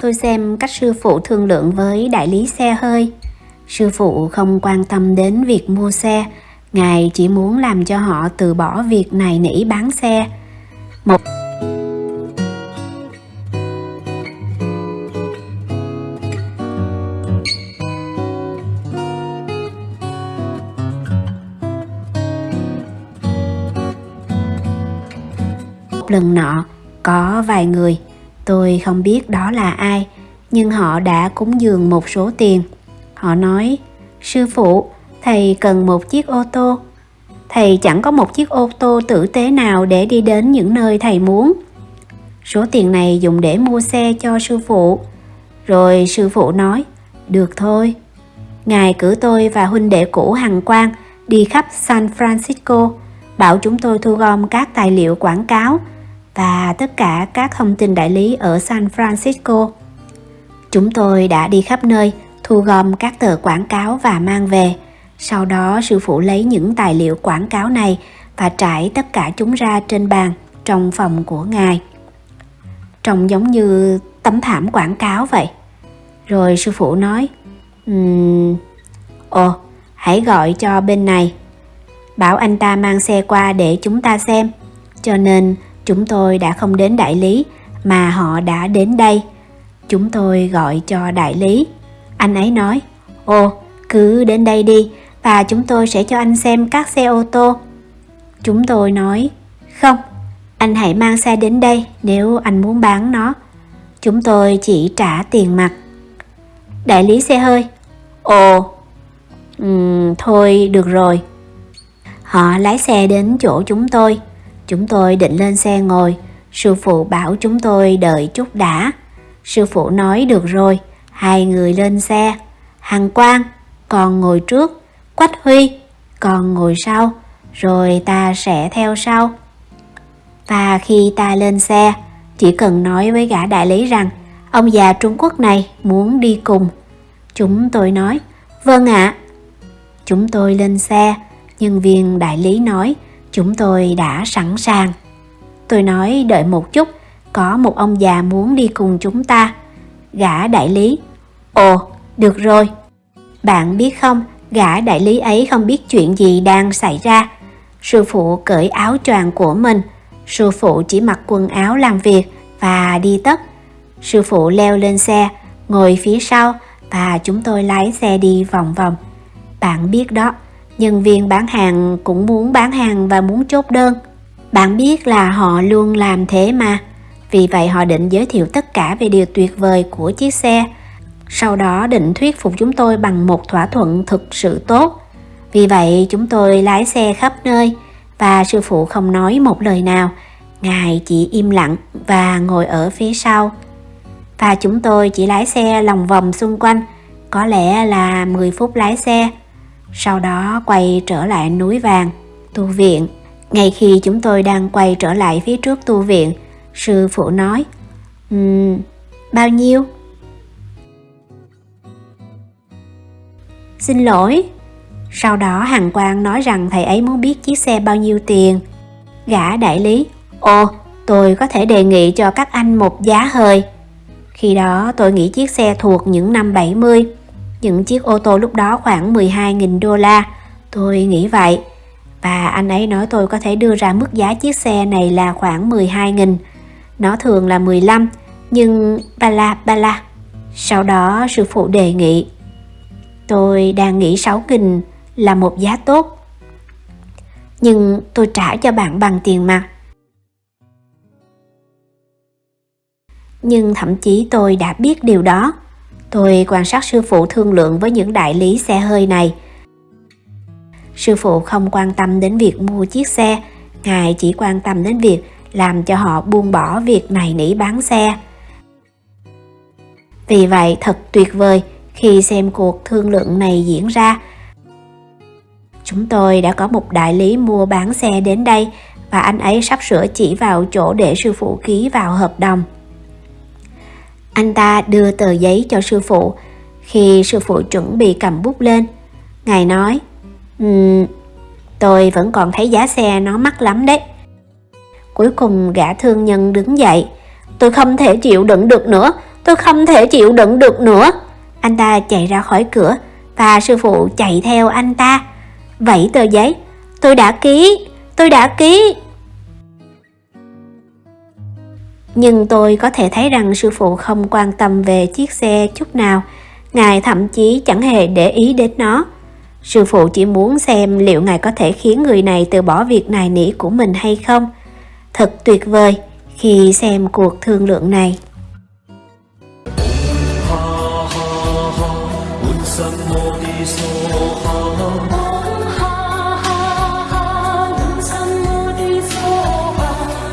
Tôi xem cách sư phụ thương lượng với đại lý xe hơi. Sư phụ không quan tâm đến việc mua xe, Ngài chỉ muốn làm cho họ từ bỏ việc này nỉ bán xe. Một một lần nọ, có vài người. Tôi không biết đó là ai, nhưng họ đã cúng dường một số tiền. Họ nói, sư phụ, thầy cần một chiếc ô tô. Thầy chẳng có một chiếc ô tô tử tế nào để đi đến những nơi thầy muốn. Số tiền này dùng để mua xe cho sư phụ. Rồi sư phụ nói, được thôi. Ngài cử tôi và huynh đệ cũ hằng quang đi khắp san francisco, bảo chúng tôi thu gom các tài liệu quảng cáo và tất cả các thông tin đại lý ở San Francisco. Chúng tôi đã đi khắp nơi thu gom các tờ quảng cáo và mang về. Sau đó sư phụ lấy những tài liệu quảng cáo này và trải tất cả chúng ra trên bàn trong phòng của ngài. Trông giống như tấm thảm quảng cáo vậy. Rồi sư phụ nói, um, Ồ, hãy gọi cho bên này. Bảo anh ta mang xe qua để chúng ta xem. Cho nên Chúng tôi đã không đến đại lý mà họ đã đến đây. Chúng tôi gọi cho đại lý. Anh ấy nói, ồ, cứ đến đây đi và chúng tôi sẽ cho anh xem các xe ô tô. Chúng tôi nói, không, anh hãy mang xe đến đây nếu anh muốn bán nó. Chúng tôi chỉ trả tiền mặt. Đại lý xe hơi, ồ, um, thôi được rồi. Họ lái xe đến chỗ chúng tôi. Chúng tôi định lên xe ngồi, sư phụ bảo chúng tôi đợi chút đã. Sư phụ nói được rồi, hai người lên xe. Hằng Quang, còn ngồi trước, Quách Huy, còn ngồi sau, rồi ta sẽ theo sau. Và khi ta lên xe, chỉ cần nói với gã đại lý rằng ông già Trung Quốc này muốn đi cùng. Chúng tôi nói, vâng ạ. Chúng tôi lên xe, nhân viên đại lý nói Chúng tôi đã sẵn sàng. Tôi nói đợi một chút, có một ông già muốn đi cùng chúng ta. Gã đại lý. Ồ, được rồi. Bạn biết không, gã đại lý ấy không biết chuyện gì đang xảy ra. Sư phụ cởi áo choàng của mình. Sư phụ chỉ mặc quần áo làm việc và đi tất. Sư phụ leo lên xe, ngồi phía sau và chúng tôi lái xe đi vòng vòng. Bạn biết đó, nhân viên bán hàng cũng muốn bán hàng và muốn chốt đơn. Bạn biết là họ luôn làm thế mà. Vì vậy họ định giới thiệu tất cả về điều tuyệt vời của chiếc xe. Sau đó định thuyết phục chúng tôi bằng một thỏa thuận thực sự tốt. Vì vậy chúng tôi lái xe khắp nơi và sư phụ không nói một lời nào. Ngài chỉ im lặng và ngồi ở phía sau. Và chúng tôi chỉ lái xe lòng vòng xung quanh. Có lẽ là 10 phút lái xe sau đó quay trở lại núi vàng, tu viện. Ngay khi chúng tôi đang quay trở lại phía trước tu viện, sư phụ nói, um, bao nhiêu? Xin lỗi. Sau đó Hằng Quang nói rằng thầy ấy muốn biết chiếc xe bao nhiêu tiền. Gã đại lý, ồ, tôi có thể đề nghị cho các anh một giá hơi. Khi đó tôi nghĩ chiếc xe thuộc những năm 70 những chiếc ô tô lúc đó khoảng 12.000 đô la, tôi nghĩ vậy. Và anh ấy nói tôi có thể đưa ra mức giá chiếc xe này là khoảng 12.000. Nó thường là 15, nhưng ba la ba la. Sau đó sư phụ đề nghị. Tôi đang nghĩ 6.000 là một giá tốt. Nhưng tôi trả cho bạn bằng tiền mặt. Nhưng thậm chí tôi đã biết điều đó. Tôi quan sát sư phụ thương lượng với những đại lý xe hơi này. Sư phụ không quan tâm đến việc mua chiếc xe, Ngài chỉ quan tâm đến việc làm cho họ buông bỏ việc này nỉ bán xe. Vì vậy thật tuyệt vời khi xem cuộc thương lượng này diễn ra. Chúng tôi đã có một đại lý mua bán xe đến đây và anh ấy sắp sửa chỉ vào chỗ để sư phụ ký vào hợp đồng. Anh ta đưa tờ giấy cho sư phụ. Khi sư phụ chuẩn bị cầm bút lên, Ngài nói, um, Tôi vẫn còn thấy giá xe nó mắc lắm đấy. Cuối cùng gã thương nhân đứng dậy. Tôi không thể chịu đựng được nữa, tôi không thể chịu đựng được nữa. Anh ta chạy ra khỏi cửa và sư phụ chạy theo anh ta. Vậy tờ giấy, tôi đã ký, tôi đã ký nhưng tôi có thể thấy rằng sư phụ không quan tâm về chiếc xe chút nào, ngài thậm chí chẳng hề để ý đến nó. Sư phụ chỉ muốn xem liệu ngài có thể khiến người này từ bỏ việc nài nỉ của mình hay không. Thật tuyệt vời khi xem cuộc thương lượng này. Ha